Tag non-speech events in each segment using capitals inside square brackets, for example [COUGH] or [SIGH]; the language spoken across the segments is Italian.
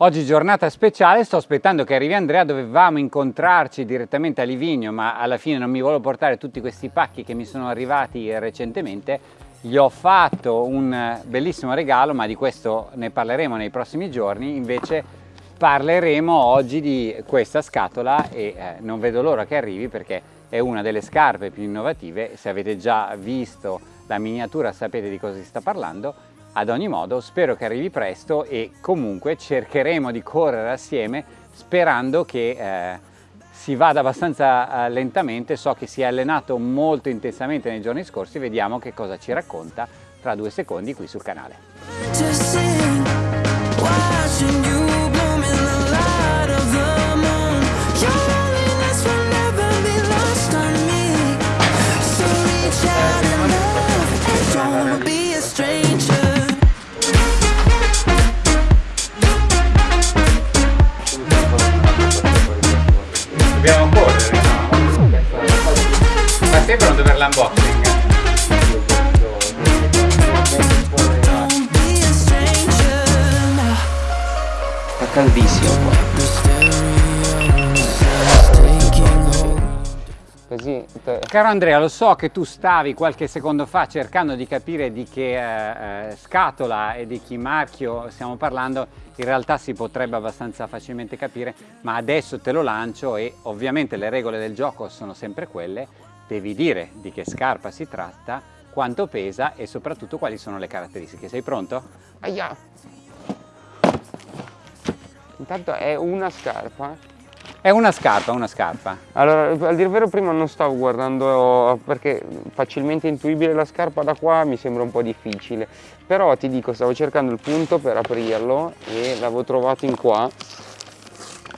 Oggi giornata speciale, sto aspettando che arrivi Andrea, dovevamo incontrarci direttamente a Livigno, ma alla fine non mi volevo portare tutti questi pacchi che mi sono arrivati recentemente. Gli ho fatto un bellissimo regalo, ma di questo ne parleremo nei prossimi giorni, invece parleremo oggi di questa scatola e eh, non vedo l'ora che arrivi perché è una delle scarpe più innovative, se avete già visto la miniatura sapete di cosa si sta parlando, ad ogni modo spero che arrivi presto e comunque cercheremo di correre assieme sperando che eh, si vada abbastanza eh, lentamente, so che si è allenato molto intensamente nei giorni scorsi, vediamo che cosa ci racconta tra due secondi qui sul canale. Caldissimo qua. Così, Caro Andrea, lo so che tu stavi qualche secondo fa cercando di capire di che eh, eh, scatola e di che marchio stiamo parlando, in realtà si potrebbe abbastanza facilmente capire, ma adesso te lo lancio e ovviamente le regole del gioco sono sempre quelle, devi dire di che scarpa si tratta, quanto pesa e soprattutto quali sono le caratteristiche. Sei pronto? Aia! Intanto è una scarpa. È una scarpa, una scarpa. Allora, al dire vero prima non stavo guardando perché facilmente intuibile la scarpa da qua mi sembra un po' difficile. Però ti dico, stavo cercando il punto per aprirlo e l'avevo trovato in qua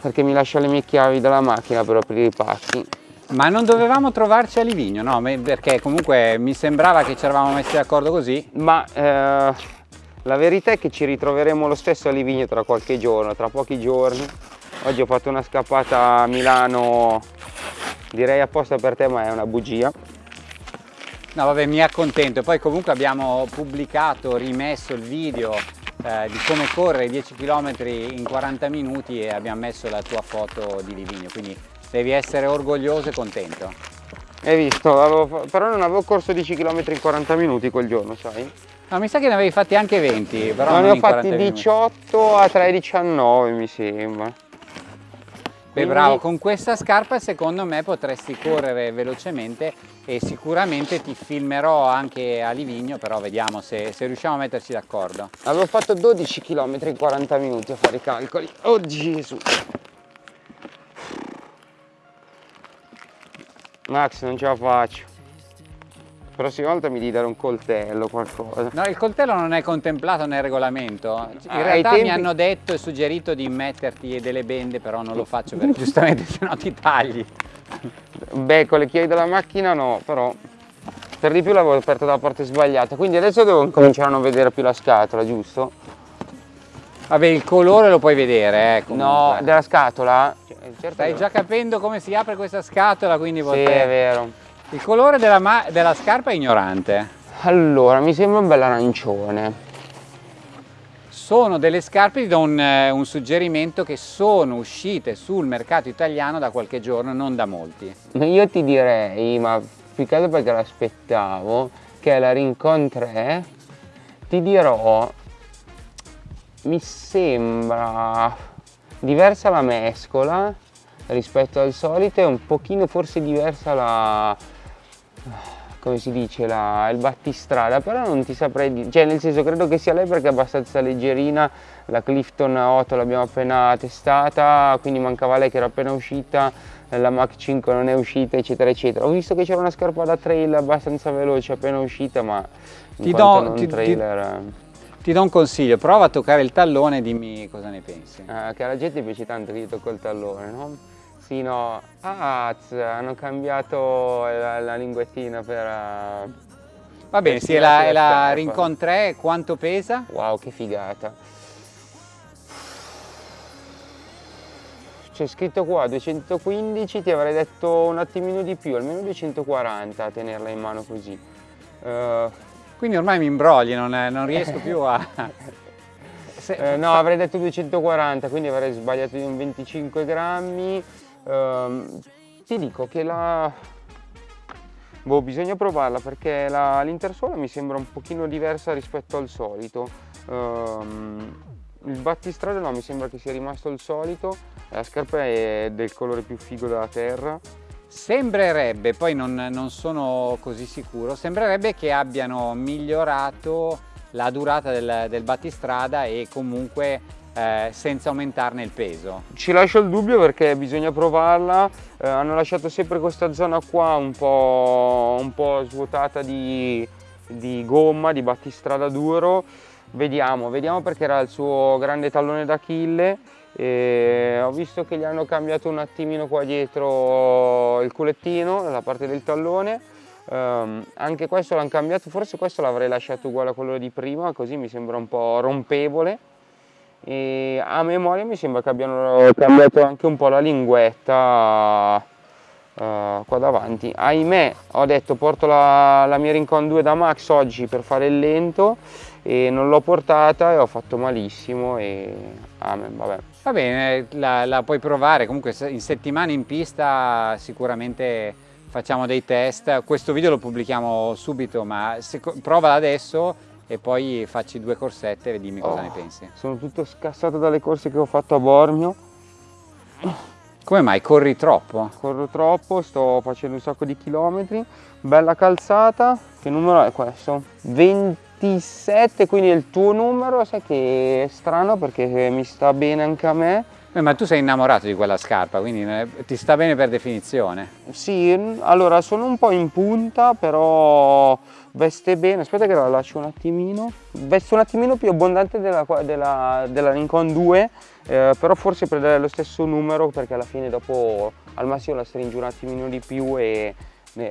perché mi lascia le mie chiavi dalla macchina per aprire i pacchi ma non dovevamo trovarci a Livigno, no? Perché comunque mi sembrava che ci eravamo messi d'accordo così. Ma eh, la verità è che ci ritroveremo lo stesso a Livigno tra qualche giorno, tra pochi giorni. Oggi ho fatto una scappata a Milano, direi apposta per te, ma è una bugia. No vabbè, mi accontento. Poi comunque abbiamo pubblicato, rimesso il video eh, di come correre 10 km in 40 minuti e abbiamo messo la tua foto di Livigno, quindi Devi essere orgoglioso e contento. Hai visto, avevo, però non avevo corso 10 km in 40 minuti quel giorno, sai? No, mi sa che ne avevi fatti anche 20, però no, ne ho fatti 18 minuti. a 3,19 mi sembra. Beh Quindi... bravo, con questa scarpa secondo me potresti correre velocemente e sicuramente ti filmerò anche a Livigno, però vediamo se, se riusciamo a metterci d'accordo. Avevo fatto 12 km in 40 minuti a fare i calcoli. Oh Gesù! Max non ce la faccio. La prossima volta mi devi dare un coltello qualcosa. No, il coltello non è contemplato nel regolamento. In ah, realtà tempi... mi hanno detto e suggerito di metterti delle bende, però non lo faccio [LAUGHS] perché giustamente se no ti tagli. Beh, con le chiavi della macchina no, però per di più l'avevo aperto dalla parte sbagliata. Quindi adesso devo cominciare a non vedere più la scatola, giusto? Vabbè, il colore lo puoi vedere, eh, No, della scatola? Certo Stai già capendo come si apre questa scatola, quindi Sì, è vero. Il colore della, della scarpa è ignorante. Allora, mi sembra un bel arancione. Sono delle scarpe, ti do un, eh, un, suggerimento, che sono uscite sul mercato italiano da qualche giorno, non da molti. [LAUGHS] Io ti direi, ma più che altro perché l'aspettavo, che è la Rincon 3, ti dirò, mi sembra diversa la mescola rispetto al solito, è un pochino forse diversa la come si dice, la, il battistrada, però non ti saprei dire, cioè nel senso credo che sia lei perché è abbastanza leggerina, la Clifton 8 l'abbiamo appena testata, quindi mancava lei che era appena uscita, la Mach 5 non è uscita, eccetera, eccetera. Ho visto che c'era una scarpa da trail abbastanza veloce appena uscita, ma ti do, ti, trailer... Ti ti do un consiglio, prova a toccare il tallone e dimmi cosa ne pensi. Eh, che alla gente piace tanto che io tocco il tallone, no? Sì, no. Ah, hanno cambiato la, la linguettina per... Uh, Va bene, sì, è la, la Rincon 3, quanto pesa? Wow, che figata. C'è scritto qua 215, ti avrei detto un attimino di più, almeno 240 a tenerla in mano così. Uh, quindi ormai mi imbrogli, non, non riesco [LAUGHS] più a... Se, eh, no, avrei detto 240, quindi avrei sbagliato di un 25 grammi. Uh, ti dico che la... Boh, bisogna provarla perché l'intersuola mi sembra un pochino diversa rispetto al solito. Um, il battistrada no, mi sembra che sia rimasto il solito, la scarpa è del colore più figo della terra. Sembrerebbe, poi non, non sono così sicuro, sembrerebbe che abbiano migliorato la durata del, del battistrada e comunque eh, senza aumentarne il peso. Ci lascio il dubbio perché bisogna provarla, eh, hanno lasciato sempre questa zona qua un po', un po svuotata di, di gomma, di battistrada duro, vediamo, vediamo perché era il suo grande tallone d'Achille. Ho visto che gli hanno cambiato un attimino qua dietro il culettino, la parte del tallone. Um, anche questo l'hanno cambiato, forse questo l'avrei lasciato uguale a quello di prima così mi sembra un po' rompevole e a memoria mi sembra che abbiano cambiato anche un po' la linguetta uh, qua davanti. Ahimè ho detto porto la, la mia Rincon 2 da Max oggi per fare il lento e non l'ho portata e ho fatto malissimo e amen, vabbè. Va bene, la, la, puoi provare, comunque in settimana in pista sicuramente facciamo dei test, questo video lo pubblichiamo subito ma se, provala adesso e poi facci due corsette e dimmi cosa oh, ne pensi. Sono tutto scassato dalle corse che ho fatto a Bormio. Come mai? Corri troppo? Corro troppo, sto facendo un sacco di chilometri, bella calzata, che numero è questo? 20 27, quindi il tuo numero, sai che è strano perché mi sta bene anche a me. Eh, ma tu sei innamorato di quella scarpa, quindi eh, ti sta bene per definizione. Sì, allora sono un po' in punta, però veste bene. Aspetta che la lascio un attimino. Veste un attimino più abbondante della, della, della Rincon 2, eh, però forse per dare lo stesso numero perché alla fine dopo al massimo la stringi un attimino di più e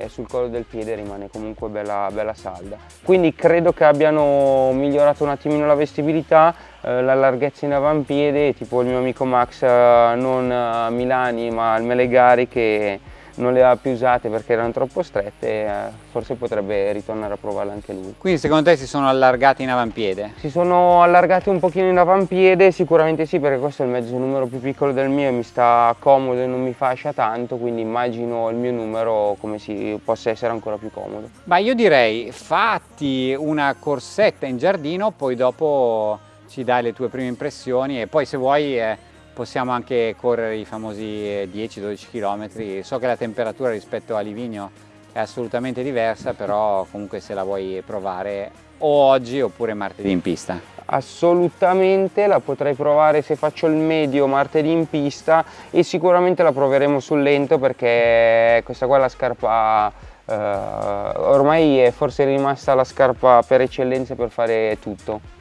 sul collo del piede rimane comunque bella, bella salda. Quindi credo che abbiano migliorato un attimino la vestibilità, eh, la larghezza in avampiede, tipo il mio amico Max, eh, non Milani ma al Melegari che non le ha più usate perché erano troppo strette, eh, forse potrebbe ritornare a provarle anche lui. Quindi secondo te si sono allargati in avampiede? Si sono allargati un pochino in avampiede, sicuramente sì perché questo è il mezzo numero più piccolo del mio e mi sta comodo e non mi fascia tanto, quindi immagino il mio numero come si possa essere ancora più comodo. Ma io direi fatti una corsetta in giardino, poi dopo ci dai le tue prime impressioni e poi se vuoi... Eh, possiamo anche correre i famosi 10-12 km. So che la temperatura rispetto a Livigno è assolutamente diversa, però comunque se la vuoi provare o oggi oppure martedì in pista. Assolutamente la potrei provare se faccio il medio martedì in pista e sicuramente la proveremo sul lento perché questa qua è la scarpa eh, ormai è forse rimasta la scarpa per eccellenza per fare tutto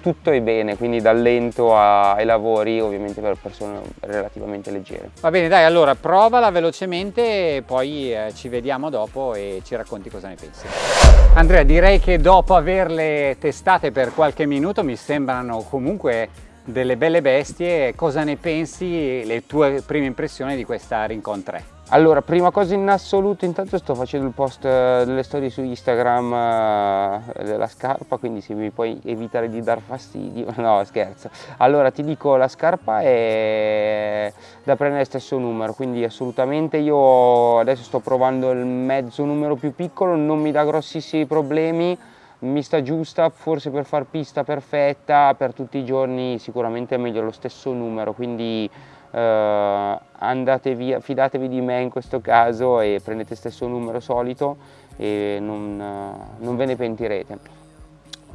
tutto è bene, quindi dal lento ai lavori, ovviamente per persone relativamente leggere. Va bene, dai, allora provala velocemente poi eh, ci vediamo dopo e ci racconti cosa ne pensi. Andrea, direi che dopo averle testate per qualche minuto mi sembrano comunque delle belle bestie. Cosa ne pensi, le tue prime impressioni di questa Rincon 3? Allora, prima cosa in assoluto, intanto sto facendo il post eh, delle storie su Instagram eh, della scarpa, quindi se mi puoi evitare di dar fastidio, [LAUGHS] no scherzo. Allora ti dico, la scarpa è da prendere stesso numero, quindi assolutamente io adesso sto provando il mezzo numero più piccolo, non mi dà grossissimi problemi, mi sta giusta, forse per far pista perfetta, per tutti i giorni sicuramente è meglio lo stesso numero, quindi andate via, fidatevi di me in questo caso e prendete stesso numero solito e non, eh, non ve ne pentirete.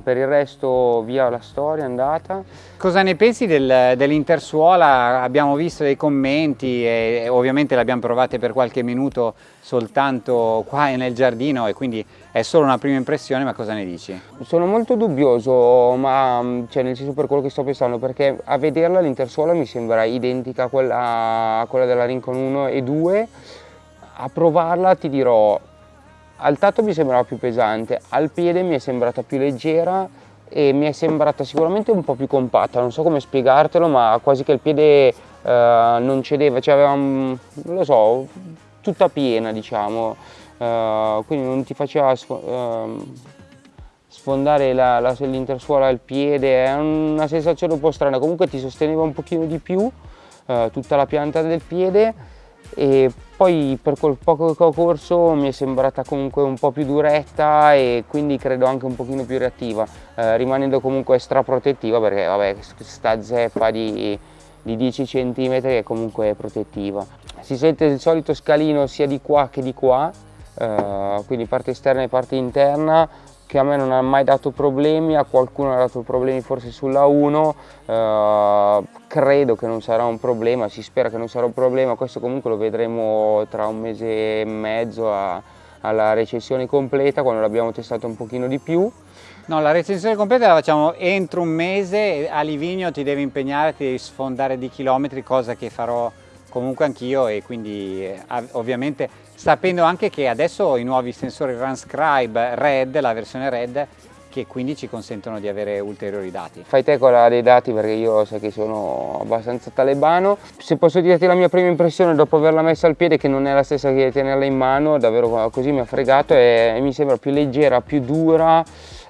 Per il resto via la storia andata. Cosa ne pensi del, dell'intersuola? Abbiamo visto dei commenti e ovviamente l'abbiamo provate per qualche minuto soltanto qua nel giardino e quindi è solo una prima impressione, ma cosa ne dici? Sono molto dubbioso, ma cioè, nel senso per quello che sto pensando, perché a vederla l'intersuola mi sembra identica a quella, a quella della Rincon 1 e 2, a provarla ti dirò al tatto mi sembrava più pesante, al piede mi è sembrata più leggera e mi è sembrata sicuramente un po' più compatta, non so come spiegartelo, ma quasi che il piede eh, non cedeva, cioè aveva, non lo so, tutta piena diciamo, eh, quindi non ti faceva sf eh, sfondare l'intersuola al piede, è una sensazione un po' strana, comunque ti sosteneva un pochino di più eh, tutta la pianta del piede e poi per quel poco che ho corso mi è sembrata comunque un po' più duretta e quindi credo anche un pochino più reattiva, eh, rimanendo comunque straprotettiva perché vabbè sta zeppa di, di 10 cm è comunque protettiva. Si sente il solito scalino sia di qua che di qua, eh, quindi parte esterna e parte interna, che a me non ha mai dato problemi, a qualcuno ha dato problemi forse sulla 1, eh, credo che non sarà un problema, si spera che non sarà un problema, questo comunque lo vedremo tra un mese e mezzo a, alla recensione completa quando l'abbiamo testato un pochino di più. No, la recensione completa la facciamo entro un mese, a Livigno ti devi impegnare, ti devi sfondare di chilometri, cosa che farò comunque anch'io e quindi eh, ovviamente sapendo anche che adesso i nuovi sensori Runscribe Red, la versione Red, che quindi ci consentono di avere ulteriori dati. Fai te quella dei dati perché io so che sono abbastanza talebano. Se posso dirti la mia prima impressione dopo averla messa al piede che non è la stessa che tenerla in mano, davvero così mi ha fregato e mi sembra più leggera, più dura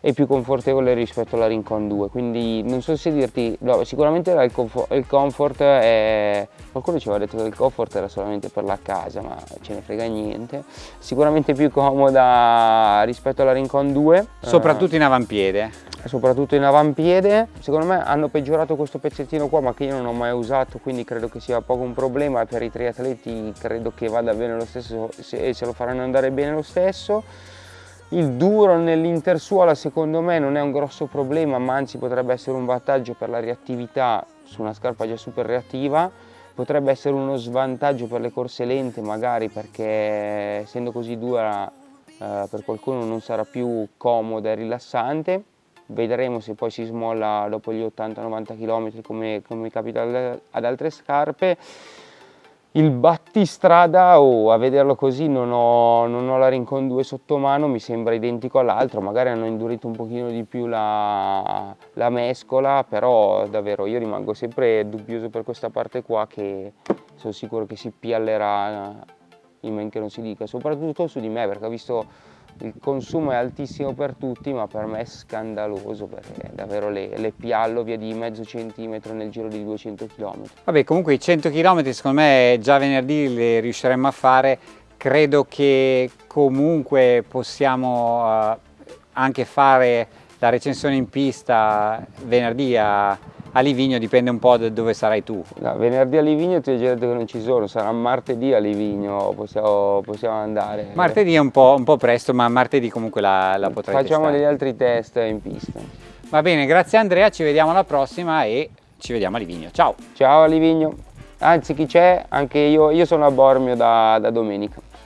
e più confortevole rispetto alla Rincon 2 quindi non so se dirti no, sicuramente il comfort, il comfort è qualcuno ci aveva detto che il comfort era solamente per la casa ma ce ne frega niente. Sicuramente più comoda rispetto alla Rincon 2 soprattutto in avampiede. soprattutto in avampiede. Secondo me hanno peggiorato questo pezzettino qua ma che io non ho mai usato quindi credo che sia poco un problema. Per i triatleti credo che vada bene lo stesso e se lo faranno andare bene lo stesso il duro nell'intersuola secondo me non è un grosso problema, ma anzi potrebbe essere un vantaggio per la reattività su una scarpa già super reattiva, potrebbe essere uno svantaggio per le corse lente magari perché essendo così dura eh, per qualcuno non sarà più comoda e rilassante, vedremo se poi si smolla dopo gli 80-90 km come, come capita ad altre scarpe il battistrada oh, a vederlo così non ho, non ho la Rincon 2 sotto mano mi sembra identico all'altro magari hanno indurito un pochino di più la, la, mescola però davvero io rimango sempre dubbioso per questa parte qua che sono sicuro che si piallerà in men che non si dica soprattutto su di me perché ho visto il consumo è altissimo per tutti ma per me è scandaloso perché davvero le, le piallo via di mezzo centimetro nel giro di 200 km. Vabbè comunque i 100 km secondo me già venerdì li riusciremo a fare, credo che comunque possiamo uh, anche fare la recensione in pista venerdì a a Livigno dipende un po' da dove sarai tu. No, venerdì a Livigno ti ho già detto che non ci sono, sarà martedì a Livigno, possiamo, possiamo andare. Martedì è un po', un po', presto, ma martedì comunque la, la potrai Facciamo testare. degli altri test in pista. Va bene, grazie Andrea, ci vediamo alla prossima e ci vediamo a Livigno. Ciao! Ciao a Livigno! Anzi chi c'è? Anche io, io sono a Bormio da, da domenica.